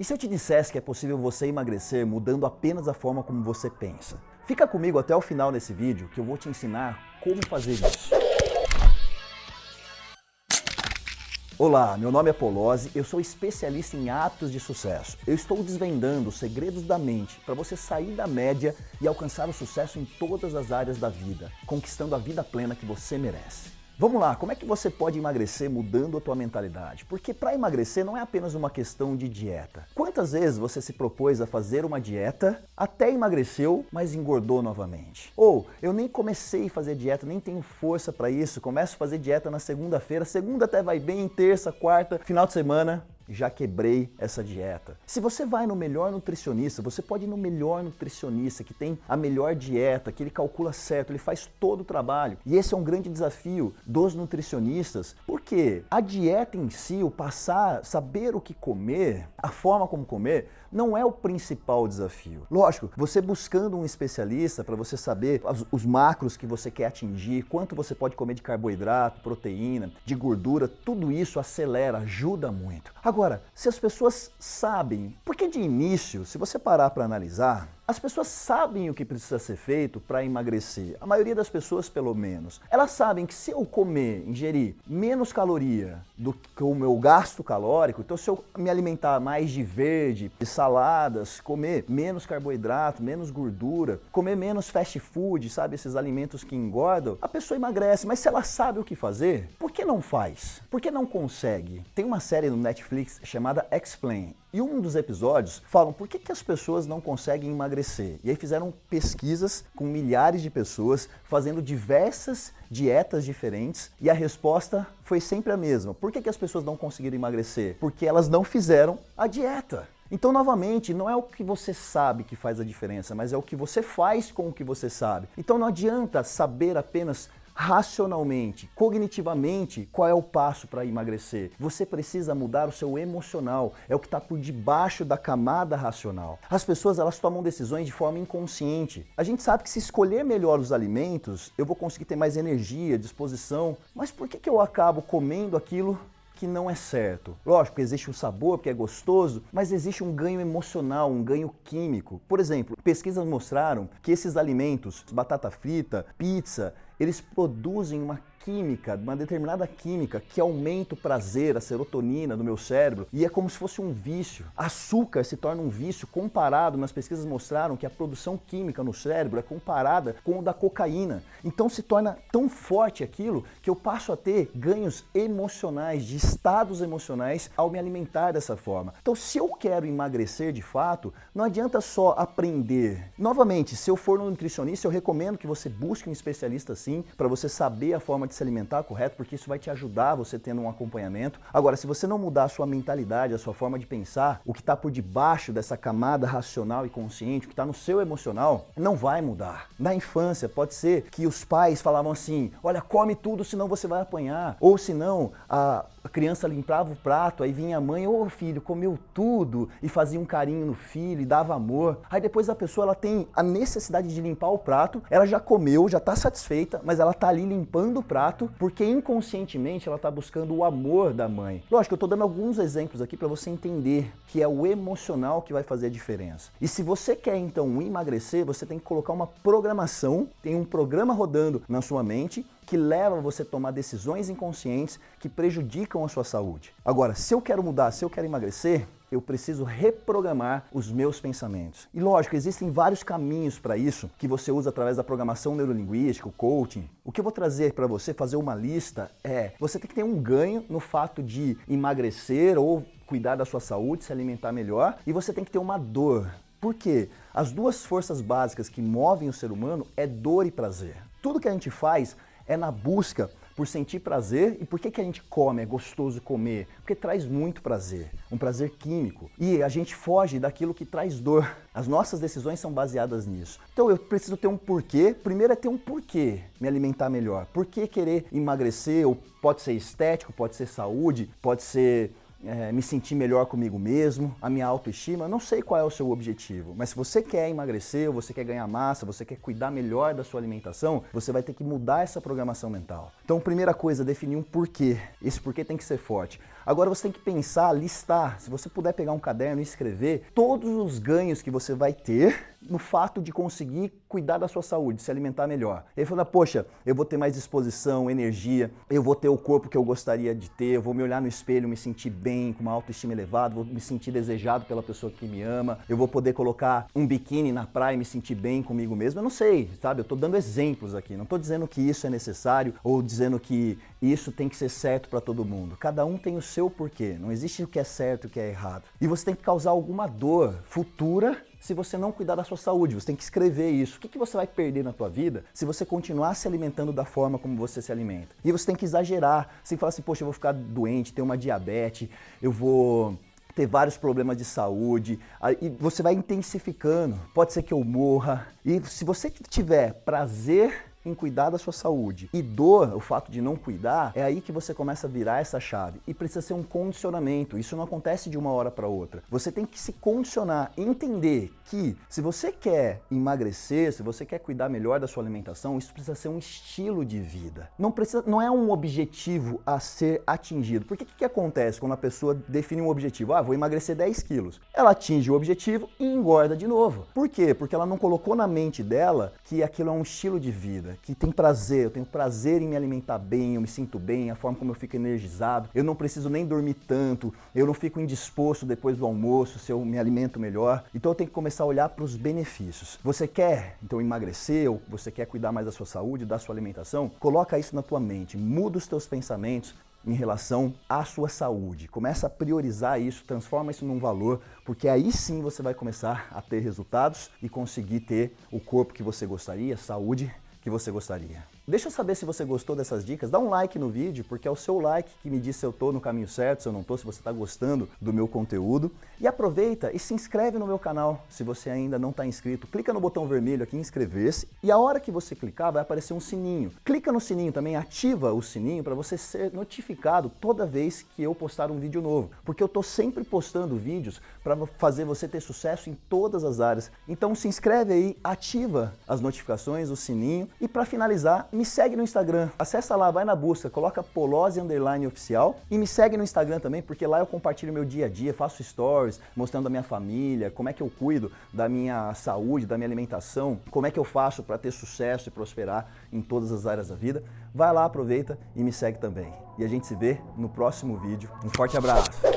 E se eu te dissesse que é possível você emagrecer mudando apenas a forma como você pensa? Fica comigo até o final desse vídeo que eu vou te ensinar como fazer isso. Olá, meu nome é Polozzi, eu sou especialista em hábitos de sucesso. Eu estou desvendando os segredos da mente para você sair da média e alcançar o sucesso em todas as áreas da vida, conquistando a vida plena que você merece. Vamos lá, como é que você pode emagrecer mudando a tua mentalidade? Porque para emagrecer não é apenas uma questão de dieta. Quantas vezes você se propôs a fazer uma dieta, até emagreceu, mas engordou novamente? Ou, eu nem comecei a fazer dieta, nem tenho força para isso, começo a fazer dieta na segunda-feira, segunda até vai bem, terça, quarta, final de semana, já quebrei essa dieta. Se você vai no melhor nutricionista, você pode ir no melhor nutricionista que tem a melhor dieta, que ele calcula certo, ele faz todo o trabalho. E esse é um grande desafio dos nutricionistas, porque a dieta em si, o passar, saber o que comer, a forma como comer, não é o principal desafio. Lógico, você buscando um especialista para você saber os, os macros que você quer atingir, quanto você pode comer de carboidrato, proteína, de gordura, tudo isso acelera, ajuda muito. Agora, se as pessoas sabem, porque de início, se você parar para analisar, as pessoas sabem o que precisa ser feito para emagrecer. A maioria das pessoas, pelo menos. Elas sabem que se eu comer, ingerir menos caloria do que o meu gasto calórico, então se eu me alimentar mais de verde, de saladas, comer menos carboidrato, menos gordura, comer menos fast food, sabe, esses alimentos que engordam, a pessoa emagrece. Mas se ela sabe o que fazer, por que não faz? Por que não consegue? Tem uma série no Netflix chamada Explain. E um dos episódios falam por que, que as pessoas não conseguem emagrecer. E aí fizeram pesquisas com milhares de pessoas fazendo diversas dietas diferentes e a resposta foi sempre a mesma. Por que, que as pessoas não conseguiram emagrecer? Porque elas não fizeram a dieta. Então, novamente, não é o que você sabe que faz a diferença, mas é o que você faz com o que você sabe. Então não adianta saber apenas racionalmente, cognitivamente, qual é o passo para emagrecer. Você precisa mudar o seu emocional, é o que está por debaixo da camada racional. As pessoas elas tomam decisões de forma inconsciente. A gente sabe que se escolher melhor os alimentos, eu vou conseguir ter mais energia, disposição, mas por que, que eu acabo comendo aquilo que não é certo. Lógico, existe o sabor, porque é gostoso, mas existe um ganho emocional, um ganho químico. Por exemplo, pesquisas mostraram que esses alimentos, batata frita, pizza, eles produzem uma química, uma determinada química que aumenta o prazer, a serotonina no meu cérebro e é como se fosse um vício. Açúcar se torna um vício comparado, nas pesquisas mostraram que a produção química no cérebro é comparada com o da cocaína. Então se torna tão forte aquilo que eu passo a ter ganhos emocionais, de estados emocionais ao me alimentar dessa forma. Então se eu quero emagrecer de fato, não adianta só aprender. Novamente, se eu for no nutricionista, eu recomendo que você busque um especialista assim, para você saber a forma se alimentar correto, porque isso vai te ajudar você tendo um acompanhamento. Agora, se você não mudar a sua mentalidade, a sua forma de pensar, o que está por debaixo dessa camada racional e consciente, o que está no seu emocional, não vai mudar. Na infância, pode ser que os pais falavam assim, olha, come tudo, senão você vai apanhar. Ou senão, a criança limpava o prato, aí vinha a mãe, ô filho, comeu tudo, e fazia um carinho no filho, e dava amor. Aí depois a pessoa ela tem a necessidade de limpar o prato, ela já comeu, já está satisfeita, mas ela está ali limpando o prato, porque inconscientemente ela está buscando o amor da mãe. Lógico, eu estou dando alguns exemplos aqui para você entender que é o emocional que vai fazer a diferença. E se você quer então emagrecer, você tem que colocar uma programação, tem um programa rodando na sua mente, que leva você a tomar decisões inconscientes que prejudicam a sua saúde. Agora, se eu quero mudar, se eu quero emagrecer, eu preciso reprogramar os meus pensamentos. E lógico, existem vários caminhos para isso que você usa através da programação neurolinguística, o coaching. O que eu vou trazer para você, fazer uma lista, é você tem que ter um ganho no fato de emagrecer ou cuidar da sua saúde, se alimentar melhor, e você tem que ter uma dor. Por quê? As duas forças básicas que movem o ser humano é dor e prazer. Tudo que a gente faz é na busca por sentir prazer. E por que, que a gente come, é gostoso comer? Porque traz muito prazer, um prazer químico. E a gente foge daquilo que traz dor. As nossas decisões são baseadas nisso. Então eu preciso ter um porquê. Primeiro é ter um porquê me alimentar melhor. Por que querer emagrecer? Ou pode ser estético, pode ser saúde, pode ser é, me sentir melhor comigo mesmo, a minha autoestima, não sei qual é o seu objetivo, mas se você quer emagrecer, ou você quer ganhar massa, você quer cuidar melhor da sua alimentação, você vai ter que mudar essa programação mental. Então, primeira coisa, definir um porquê. Esse porquê tem que ser forte. Agora você tem que pensar, listar, se você puder pegar um caderno e escrever todos os ganhos que você vai ter no fato de conseguir cuidar da sua saúde, se alimentar melhor. Ele falou, poxa, eu vou ter mais disposição, energia, eu vou ter o corpo que eu gostaria de ter, eu vou me olhar no espelho, me sentir bem, com uma autoestima elevada, vou me sentir desejado pela pessoa que me ama, eu vou poder colocar um biquíni na praia e me sentir bem comigo mesmo. Eu não sei, sabe? Eu tô dando exemplos aqui, não tô dizendo que isso é necessário ou dizendo que isso tem que ser certo para todo mundo. Cada um tem o seu porquê, não existe o que é certo e o que é errado. E você tem que causar alguma dor futura se você não cuidar da sua saúde. Você tem que escrever isso. O que, que você vai perder na tua vida se você continuar se alimentando da forma como você se alimenta? E você tem que exagerar. Você falar assim, poxa, eu vou ficar doente, ter uma diabetes, eu vou ter vários problemas de saúde, e você vai intensificando. Pode ser que eu morra. E se você tiver prazer em cuidar da sua saúde e dor, o fato de não cuidar, é aí que você começa a virar essa chave. E precisa ser um condicionamento. Isso não acontece de uma hora para outra. Você tem que se condicionar, entender que se você quer emagrecer, se você quer cuidar melhor da sua alimentação, isso precisa ser um estilo de vida. Não precisa, não é um objetivo a ser atingido. Porque o que, que acontece quando a pessoa define um objetivo? Ah, vou emagrecer 10 quilos. Ela atinge o objetivo e engorda de novo. Por quê? Porque ela não colocou na mente dela que aquilo é um estilo de vida que tem prazer, eu tenho prazer em me alimentar bem, eu me sinto bem, a forma como eu fico energizado, eu não preciso nem dormir tanto, eu não fico indisposto depois do almoço se eu me alimento melhor. Então eu tenho que começar a olhar para os benefícios. Você quer então emagrecer ou você quer cuidar mais da sua saúde, da sua alimentação? Coloca isso na tua mente, muda os teus pensamentos, em relação à sua saúde. Começa a priorizar isso, transforma isso num valor, porque aí sim você vai começar a ter resultados e conseguir ter o corpo que você gostaria, saúde que você gostaria. Deixa eu saber se você gostou dessas dicas, dá um like no vídeo, porque é o seu like que me diz se eu estou no caminho certo, se eu não estou, se você está gostando do meu conteúdo. E aproveita e se inscreve no meu canal, se você ainda não está inscrito. Clica no botão vermelho aqui, inscrever-se, e a hora que você clicar vai aparecer um sininho. Clica no sininho também, ativa o sininho para você ser notificado toda vez que eu postar um vídeo novo, porque eu estou sempre postando vídeos para fazer você ter sucesso em todas as áreas. Então se inscreve aí, ativa as notificações, o sininho, e para finalizar, me segue no Instagram. Acessa lá, vai na busca, coloca Polose Underline Oficial e me segue no Instagram também, porque lá eu compartilho meu dia a dia, faço stories mostrando a minha família, como é que eu cuido da minha saúde, da minha alimentação, como é que eu faço para ter sucesso e prosperar em todas as áreas da vida. Vai lá, aproveita e me segue também. E a gente se vê no próximo vídeo. Um forte abraço!